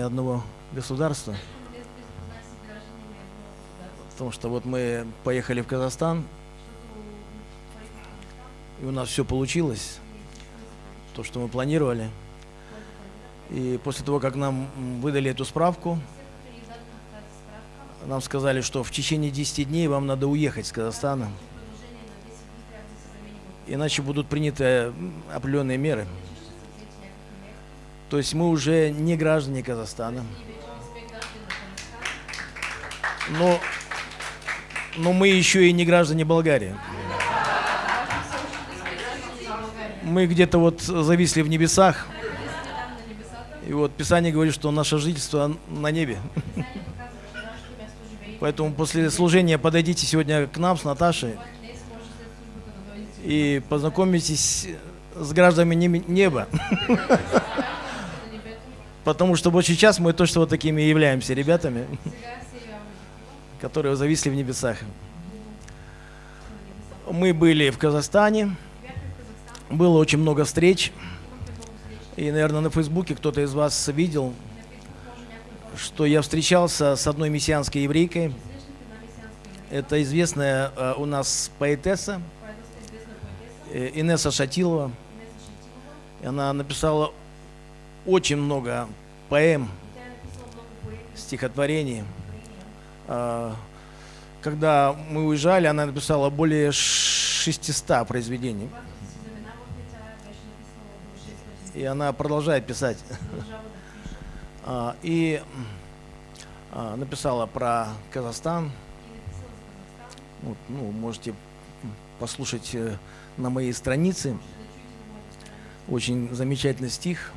одного государства. Потому что вот мы поехали в Казахстан, и у нас все получилось, то, что мы планировали. И после того, как нам выдали эту справку, нам сказали, что в течение 10 дней вам надо уехать с Казахстана. Иначе будут приняты определенные меры. То есть мы уже не граждане Казахстана. Но, но мы еще и не граждане Болгарии. Мы где-то вот зависли в небесах. И вот Писание говорит, что наше жительство на небе. Поэтому после служения подойдите сегодня к нам с Наташей и познакомитесь с гражданами неба. Потому что вот сейчас мы точно вот такими и являемся ребятами, которые зависли в небесах. Мы были в Казахстане, было очень много встреч. И, наверное, на Фейсбуке кто-то из вас видел что я встречался с одной мессианской еврейкой. Это известная э, у нас поэтесса э, Инесса Шатилова. Она написала очень много поэм, стихотворений. Э, когда мы уезжали, она написала более 600 произведений. И она продолжает писать. А, и а, написала про Казахстан. Вот, ну, можете послушать э, на моей странице. Очень замечательный стих.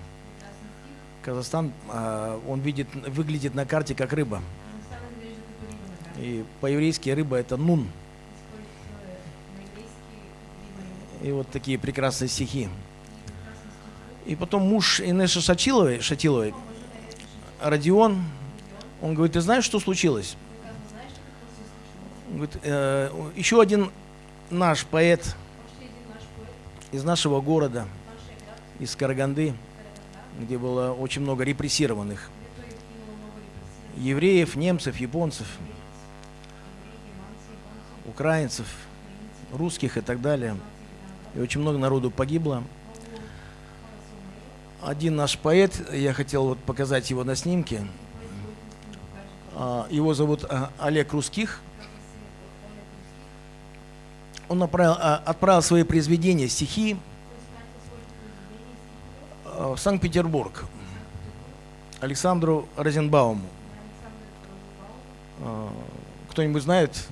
Казахстан, а, он видит, выглядит на карте как рыба. И по-еврейски рыба это нун. И вот такие прекрасные стихи. И потом муж Инеши Шатиловой, Шатиловой Родион, он говорит, ты знаешь, что случилось? Он говорит, э, еще один наш поэт из нашего города, из Караганды, где было очень много репрессированных евреев, немцев, японцев, украинцев, русских и так далее. И очень много народу погибло один наш поэт, я хотел вот показать его на снимке. А, его зовут а, Олег Русских. Он отправил, а, отправил свои произведения, стихи в Санкт-Петербург Александру Розенбауму. Кто-нибудь знает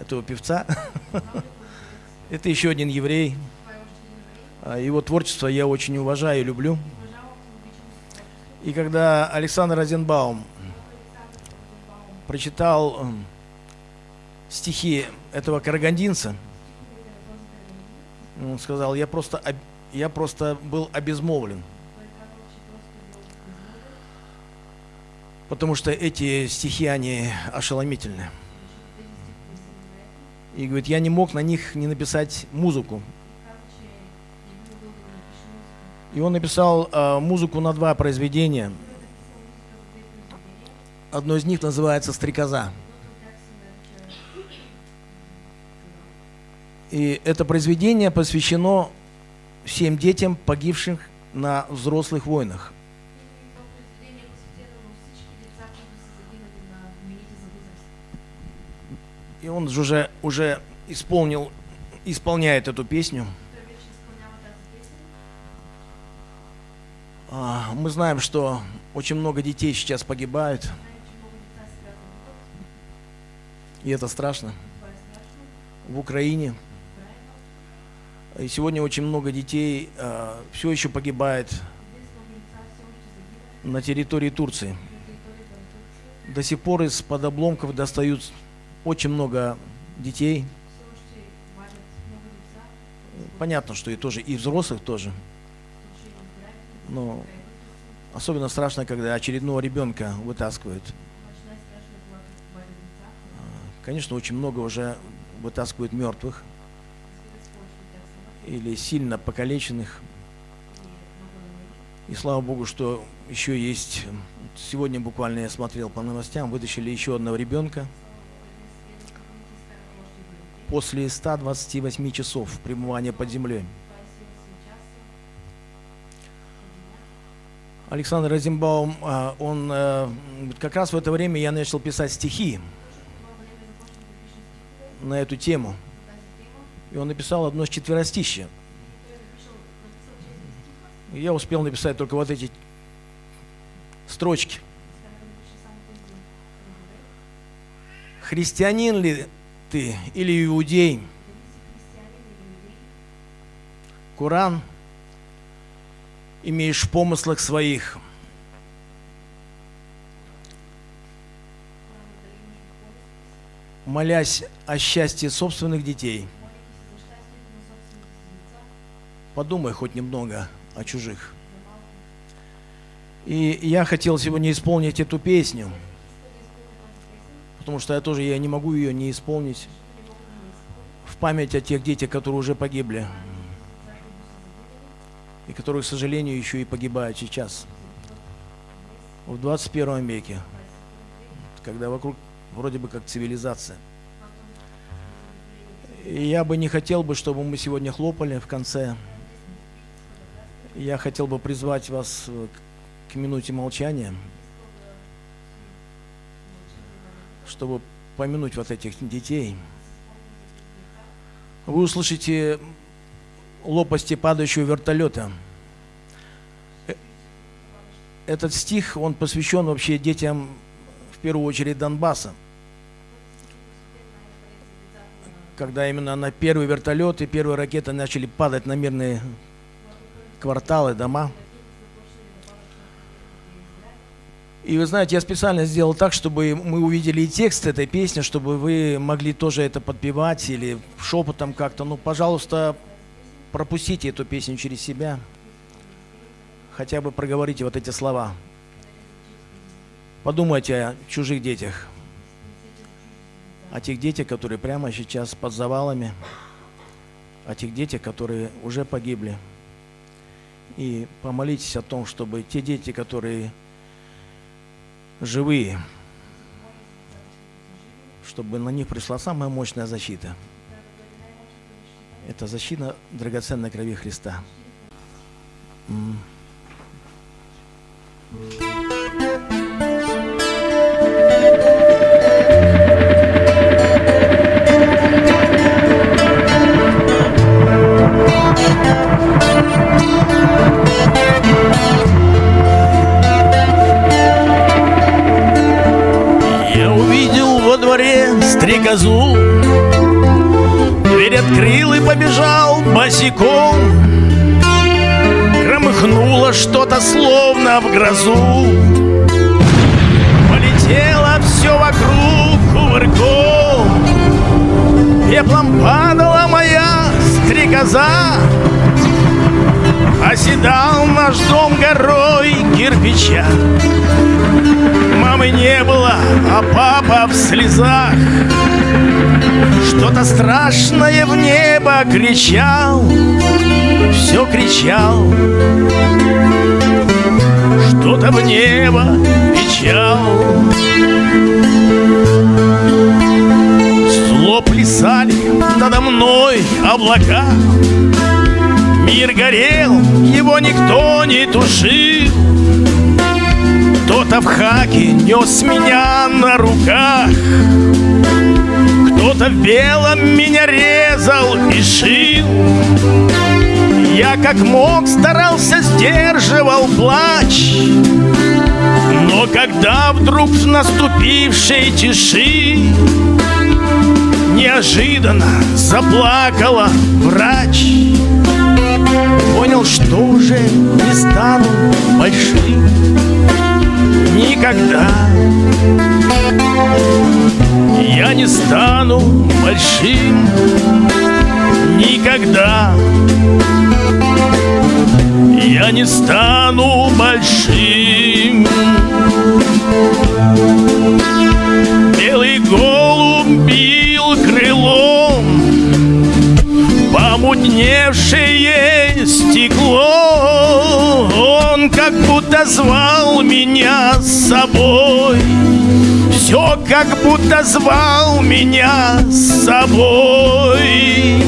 этого певца? Это еще один еврей. Его творчество я очень уважаю и люблю. И когда Александр Розенбаум прочитал эм, стихи этого карагандинца, он сказал, я просто, я просто был обезмолвлен. Потому что эти стихи, они ошеломительны. И говорит, я не мог на них не написать музыку, и он написал э, музыку на два произведения. Одно из них называется «Стрекоза». И это произведение посвящено всем детям, погибшим на взрослых войнах. И он уже, уже исполнил, исполняет эту песню. А, мы знаем, что очень много детей сейчас погибают. И это страшно. В Украине. И сегодня очень много детей э, все еще погибает на территории Турции. До сих пор из-под обломков достают очень много детей. Понятно, что и тоже, и взрослых тоже. Но особенно страшно, когда очередного ребенка вытаскивают. А, конечно, очень много уже вытаскивают мертвых или сильно покалеченных. И слава Богу, что еще есть Сегодня буквально я смотрел по новостям, вытащили еще одного ребенка. После 128 часов пребывания под землей. Александр Розенбаум, а, он э, как раз в это время я начал писать стихи на эту тему. И он написал одно четверостище. Я успел написать только вот эти строчки. Христианин ли ты или иудей? Коран имеешь в помыслах своих. Молясь о счастье собственных детей, подумай хоть немного о чужих. И я хотел сегодня исполнить эту песню, потому что я тоже я не могу ее не исполнить в память о тех детях, которые уже погибли и которые, к сожалению, еще и погибают сейчас, в 21 веке, когда вокруг вроде бы как цивилизация. И я бы не хотел бы, чтобы мы сегодня хлопали в конце. Я хотел бы призвать вас к минуте молчания, чтобы помянуть вот этих детей. Вы услышите лопасти падающего вертолета. Этот стих, он посвящен вообще детям, в первую очередь, Донбасса. Когда именно на первый вертолет и первые ракеты начали падать на мирные кварталы, дома. И вы знаете, я специально сделал так, чтобы мы увидели и текст этой песни, чтобы вы могли тоже это подпевать или шепотом как-то. Ну, пожалуйста, пропустите эту песню через себя, хотя бы проговорите вот эти слова. Подумайте о чужих детях, о тех детях, которые прямо сейчас под завалами, о тех детях, которые уже погибли. И помолитесь о том, чтобы те дети, которые живые, чтобы на них пришла самая мощная защита – это защита драгоценной крови Христа. Я дворе стрекозу открыл и побежал босиком. Громыхнуло что-то словно в грозу. Полетело все вокруг кувырком. Пеплом падала моя стрекоза Оседал наш дом горой кирпича. Мамы не было, а папа в слезах. Что-то страшное в небо кричал Все кричал. Что-то в небо кричал Зло плясали надо мной облака Мир горел, его никто не тушил. Кто-то в хаке нес меня на руках Кто-то в белом меня резал и шил. Я как мог старался сдерживал плач Но когда вдруг в наступившей тиши Неожиданно заплакала врач Понял, что уже не стану большим Никогда. Я не стану большим Никогда. Я не стану большим как будто звал меня с собой.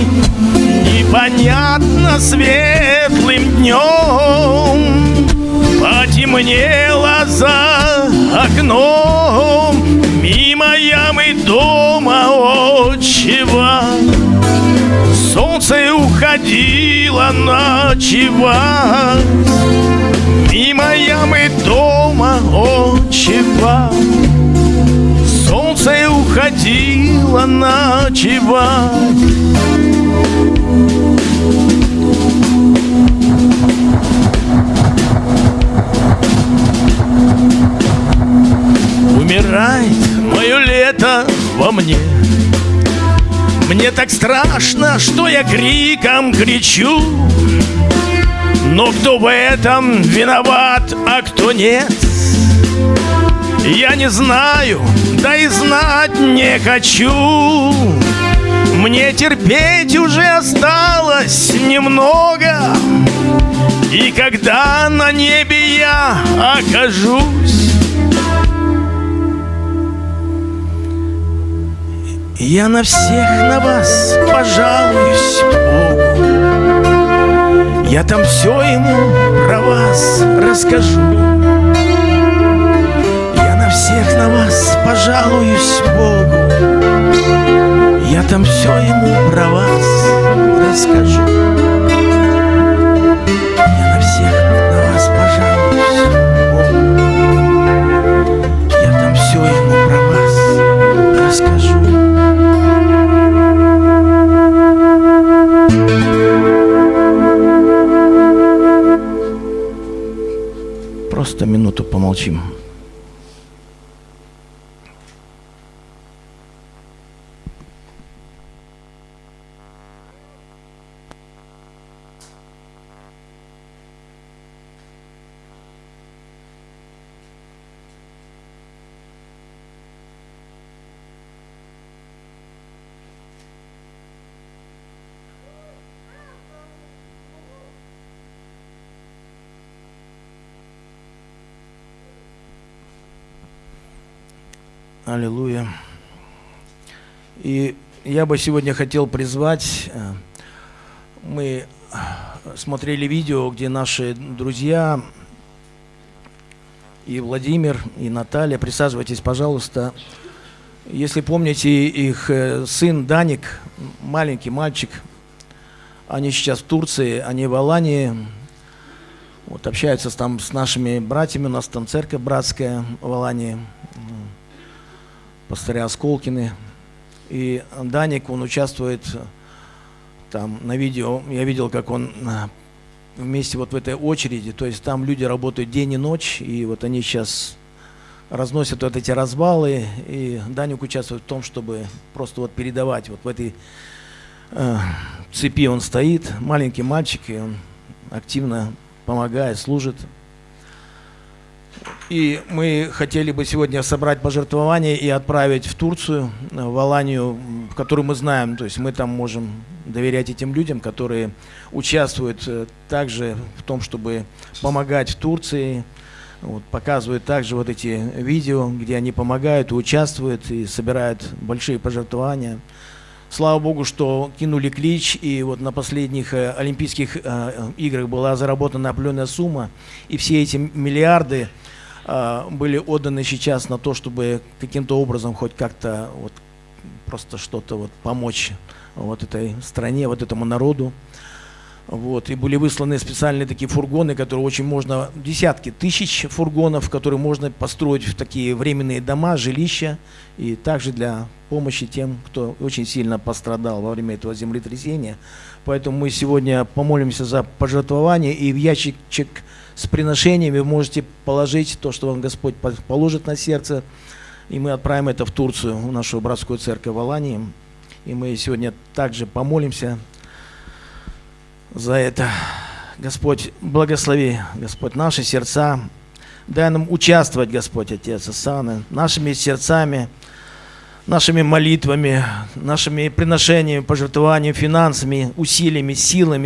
Непонятно светлым днем Потемнело за окном. Мимо ямы дома отчего Солнце уходило ночевать. Мимо ямы дома отчего Уходило ночевать. Умирает мое лето во мне. Мне так страшно, что я криком кричу. Но кто в этом виноват, а кто нет? Я не знаю, да и знать не хочу. Мне терпеть уже осталось немного. И когда на небе я окажусь Я на всех на вас пожалуюсь Богу. Я там все ему про вас расскажу всех на вас пожалуюсь Богу. Я там все ему про вас расскажу. Я на всех на вас пожалуюсь Богу. Я там все ему про вас расскажу. Просто минуту помолчим. Аллилуйя. И я бы сегодня хотел призвать, э, мы смотрели видео, где наши друзья и Владимир, и Наталья, присаживайтесь, пожалуйста. Если помните, их э, сын Даник, маленький мальчик, они сейчас в Турции, они в Алании, вот, общаются там с нашими братьями, у нас там церковь братская в Алании пастыря Осколкины. И Даник, он участвует там на видео, я видел, как он вместе вот в этой очереди, то есть там люди работают день и ночь, и вот они сейчас разносят вот эти развалы, и Даник участвует в том, чтобы просто вот передавать вот в этой э, цепи он стоит, маленький мальчик, и он активно помогает, служит. И мы хотели бы сегодня собрать пожертвования и отправить в Турцию, в Аланию, которую мы знаем. То есть мы там можем доверять этим людям, которые участвуют э, также в том, чтобы помогать в Турции. Вот, показывают также вот эти видео, где они помогают, и участвуют и собирают большие пожертвования. Слава Богу, что кинули клич, и вот на последних э, Олимпийских э, играх была заработана определенная сумма, и все эти миллиарды э, были отданы сейчас на то, чтобы каким-то образом хоть как-то вот просто что-то вот помочь вот этой стране, вот этому народу. Вот, и были высланы специальные такие фургоны, которые очень можно, десятки тысяч фургонов, которые можно построить в такие временные дома, жилища, и также для помощи тем, кто очень сильно пострадал во время этого землетрясения. Поэтому мы сегодня помолимся за пожертвование, и в ящичек с приношениями вы можете положить то, что вам Господь положит на сердце, и мы отправим это в Турцию, в нашу братскую церковь в Алании. И мы сегодня также помолимся за это. Господь, благослови, Господь, наши сердца. Дай нам участвовать, Господь, Отец Асаны, нашими сердцами, нашими молитвами, нашими приношениями, пожертвованиями, финансами, усилиями, силами.